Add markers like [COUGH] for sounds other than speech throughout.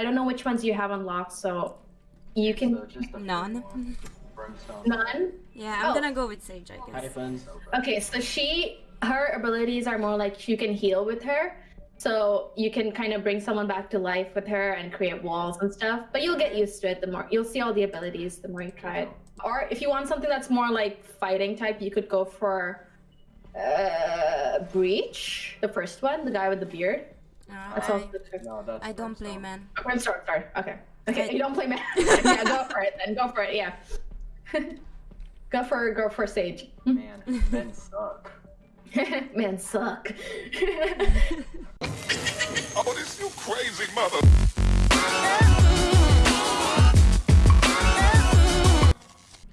I don't know which ones you have unlocked, so you can So just None. None. Yeah, I'm Oh. gonna go with Sage, I guess. friends. Okay, so she her abilities are more like you can heal with her. So you can kind of bring someone back to life with her and create walls and stuff. But you'll get used to it the more you'll see all the abilities the more you try it. Or if you want something that's more like fighting type, you could go for uh Breach, the first one, the guy with the beard. No, That's I, also the. No, that's I don't play man. Oh, I'm sorry, sorry. Okay. Okay, I- you don't play man. [LAUGHS] [LAUGHS] yeah, go for it then. Go for it. Yeah. [LAUGHS] go for go for Sage. Hmm. Man, men suck. Man, suck. Oh, this you crazy mother.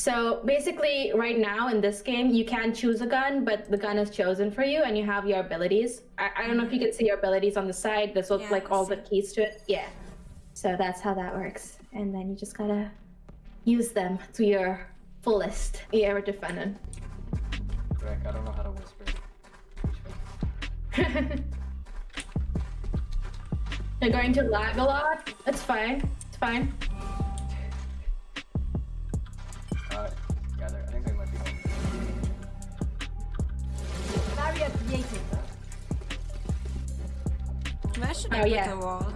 So basically, right now in this game, you can choose a gun, but the gun is chosen for you, and you have your abilities. I, I don't know if you can see your abilities on the side. This looks Yeah, like all the keys to it. Yeah. So that's how that works, and then you just gotta use them to your fullest. Yeah, we're defending. Greg, I don't know how to whisper. [LAUGHS] You're going to lag a lot. It's fine. It's fine. Created. Where should I Oh, put yeah. a wall?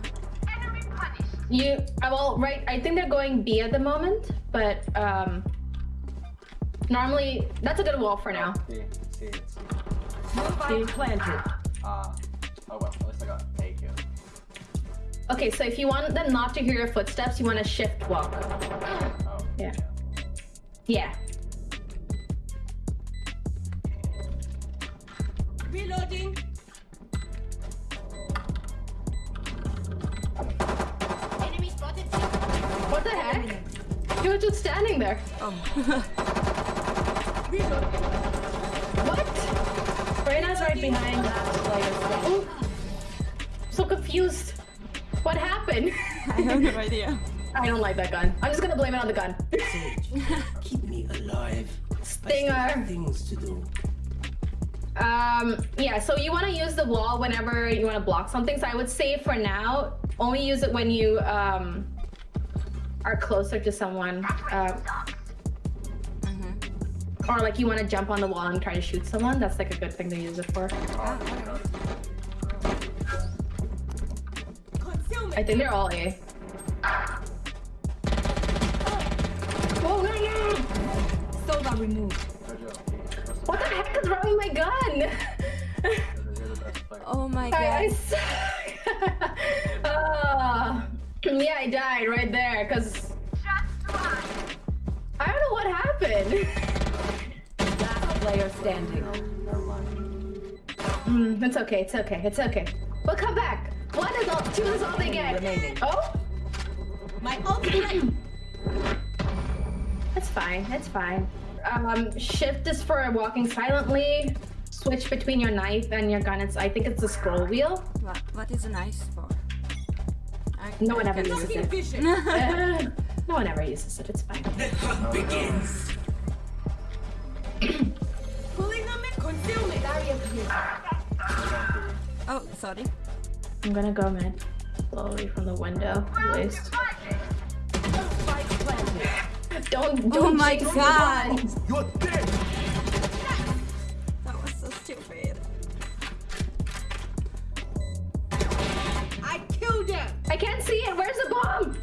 You, uh, well, right. I think they're going B at the moment, but um, normally that's a good wall for now. See, see, see. Spike planted. Ah. oh well, at least I got A kill. Okay, so if you want them not to hear your footsteps, you want to shift walk. Oh. Yeah. Yeah. Reloading. Enemy spotted. What the heck? You were just standing there. Oh. Um. [LAUGHS] Reload. What? Reyna's right behind that player. Ooh. So confused. What happened? [LAUGHS] I have no idea. I don't like that gun. I'm just gonna blame it on the gun. Keep me alive. Stinger. things to do. Um, yeah, so you want to use the wall whenever you want to block something. So I would say for now, only use it when you um, are closer to someone. Um, Or like you want to jump on the wall and try to shoot someone. That's like a good thing to use it for. I think they're all A. Oh, no, no. Soda removed. Jojo, What the heck is wrong with my gun? you're the best player. Oh my god. suck. Ah. [LAUGHS] yeah, I died right there because I don't know what happened. Last player standing. Mm, it's okay. It's okay. It's okay. We'll come back. One is all. Two is all they get. Remaining. Oh, My ultimate. that's fine. That's fine. Um, shift is for walking silently. Switch between your knife and your gun. It's. I think it's the scroll wheel. What, what is a nice for? I, No I one ever uses it. Uh, [LAUGHS] [LAUGHS] no one ever uses it. It's fine. The hunt begins. Pulling them in. Concealment. Barrier created. Oh, sorry. I'm gonna go mid. Slowly from the window. At least. Spike planted. Don't. Don't Oh my jinx the God. gun. You're dead. That was so stupid. I killed them. I can't see it. Where's the bomb?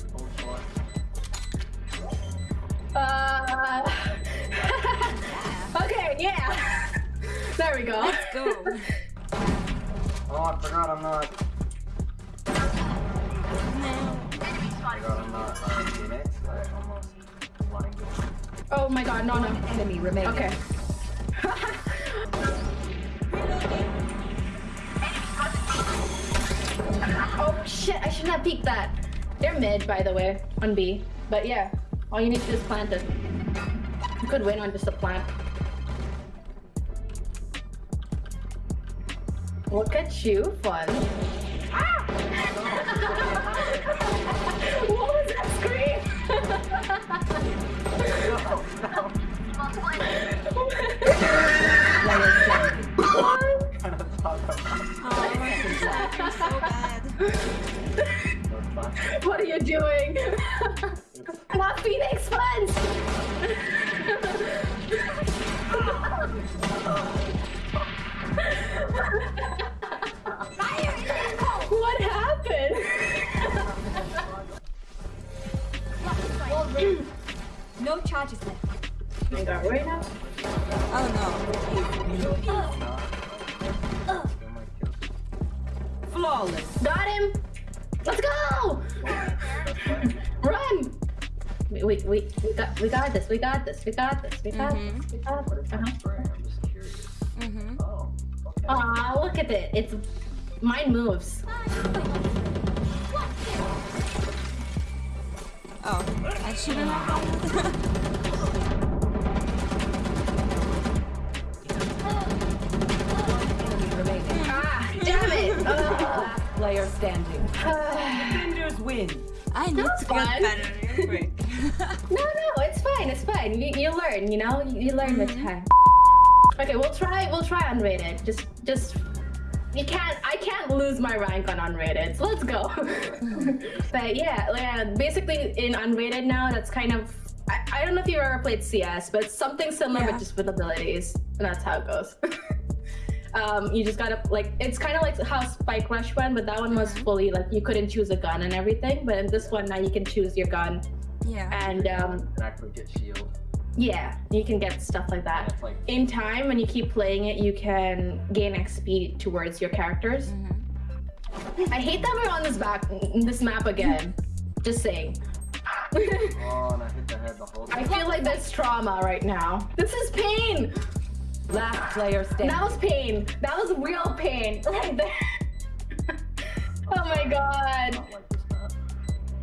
Oh. Uh. [LAUGHS] okay. Yeah. [LAUGHS] There we go. Let's go. [LAUGHS] Oh, I forgot I'm not. no. I forgot I'm not uh, Phoenix. I almost blinded. Oh my god. No. No. Enemy remaining. Okay. [LAUGHS] oh shit! I shouldn't have peeked that. They're mid, by the way, on B. But yeah, all you need to do is plant it. You could win on just a plant. Look at you, fun. Ah! [LAUGHS] what was that scream? What? Are you doing? Not Phoenix funds! I got right now. Oh They might kill you. Flawless. Got him! Let's go! Run! We, we, we, we got we got this, we got this, we got this, we got Mhm. this, we got this. Uh-huh. I'm just curious. Mm-hmm. Oh, okay. Aw, look at it. It's mine moves. Oh, I shouldn't have [LAUGHS] Player standing. [SIGHS] Defenders win. I need That's to get fun. better real quick. [LAUGHS] no, no, it's fine, it's fine. You, you learn, you know? You, you learn with mm-hmm. time. Okay, we'll try, we'll try unrated. Just, just, you can't, I can't lose my rank on unrated, so let's go. [LAUGHS] but yeah, yeah, basically in unrated now, that's kind of, I, I don't know if you've ever played CS, but it's something similar Yeah. but just with abilities, and that's how it goes. [LAUGHS] um, you just gotta, like, it's kind of like how Spike Rush went, but that one was fully, like, you couldn't choose a gun and everything, but in this one now you can choose your gun, Yeah. and um, And actually get shield. yeah, you can get stuff like that. it's like In time, when you keep playing it, you can gain XP towards your characters. Mm-hmm. I hate that we're on this back, this map again. [LAUGHS] Just saying. oh, and I hit the head the whole I feel like there's trauma right now. This is pain. Last player standing. That was pain. That was real pain [LAUGHS] right there. oh my god. Not like this map.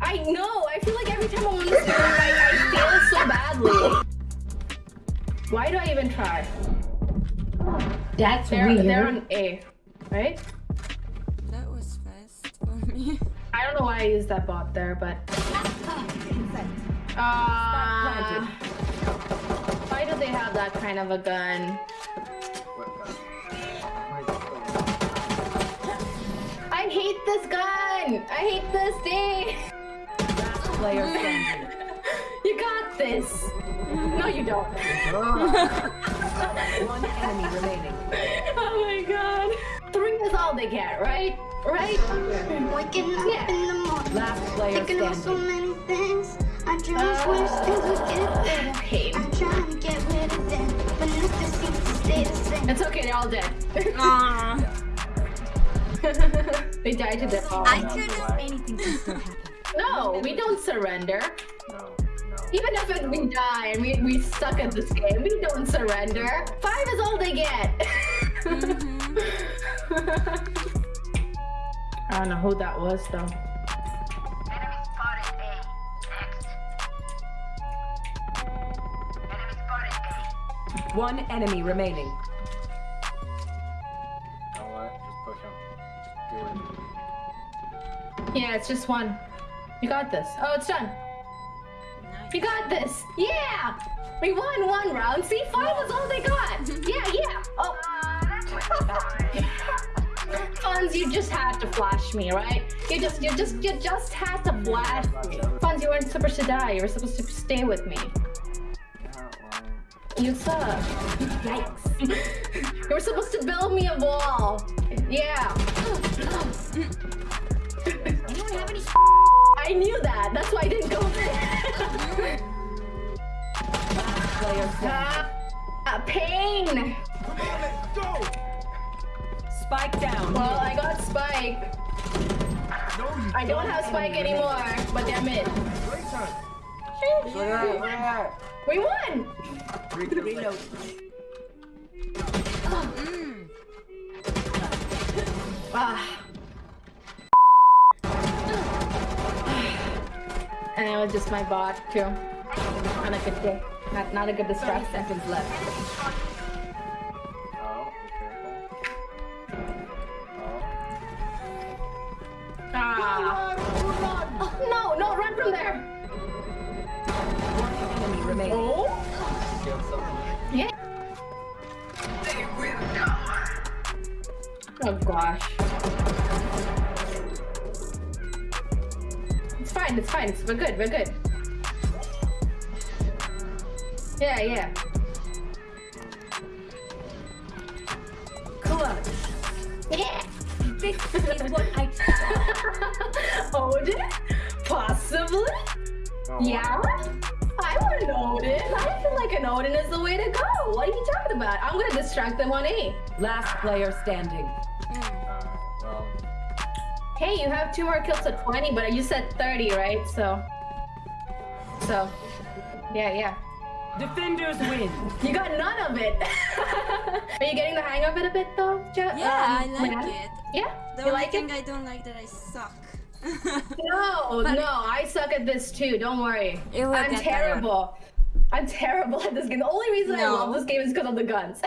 I know. I feel like every time I'm on this map, I, I fail so badly. Why do I even try? That's They're, weird. they're on A, right? That was fast for me. I don't know why I used that bot there, but. Uh, why do they have that kind of a gun? Hate this gun! I hate this day! Last player standing. [LAUGHS] you got this! No, you don't. [LAUGHS] One enemy remaining. [LAUGHS] oh my god. Three is all they get, right? Right? Waking up Yeah. in the morning, Last player thinking of so many things. I just Uh, wish things would get better. Pain. I'm trying to get rid of them, but nothing seems to stay the same. It's okay, they're all dead. Aw. They died to their I fallen. could have anything can still happen. No, we don't surrender. No, no. Even if it, we die and we, we suck at this game, we don't surrender. Five is all they get. Mm-hmm. [LAUGHS] I don't know who that was though. One enemy remaining. Yeah, it's just one. You got this. Oh, it's done. You got this. Yeah! We won one round. See, five was all they got. [LAUGHS] Yeah, yeah. Oh. Fonz, you just had to flash me, right? You just, you just, you just had to flash me. Fonz, you weren't supposed to die. You were supposed to stay with me. You suck. Yikes. [LAUGHS] you were supposed to build me a wall. Yeah. [LAUGHS] I knew that. That's why I didn't go there. [LAUGHS] Player standing. ah, pain. Spike down. Well, I got Spike. I don't have Spike anymore, but damn it. look at that, look at that. We won! Three kills. Reload. Ah. And it was just my bot too. Not a good day. Not not a good 30 distraction. seconds left. Oh, be careful. Oh. Ah. Oh, no, no, run from there. One enemy remaining. Oh. Yeah. Oh gosh. Fine. fine. It's fine. It's, we're good. We're good. Yeah, yeah. Clutch. Yeah. This is what I [LAUGHS] Odin? Possibly? Oh, Yeah? I want an Odin. I feel like an Odin is the way to go. What are you talking about? I'm gonna distract them on A. Last player standing. Alright, well, Hey, you have two more kills to 20, but you said 30, right? So. So. Yeah, yeah. Defenders win. You got none of it. [LAUGHS] Are you getting the hang of it a bit though, Jo- Yeah, um, I like Leanne? it. Yeah? The you only like thing it? I don't like that I suck. [LAUGHS] No, But- no, I suck at this too. Don't worry. I'm get better. terrible. I'm [LAUGHS] terrible at this game. The only reason I love this game is because of the guns.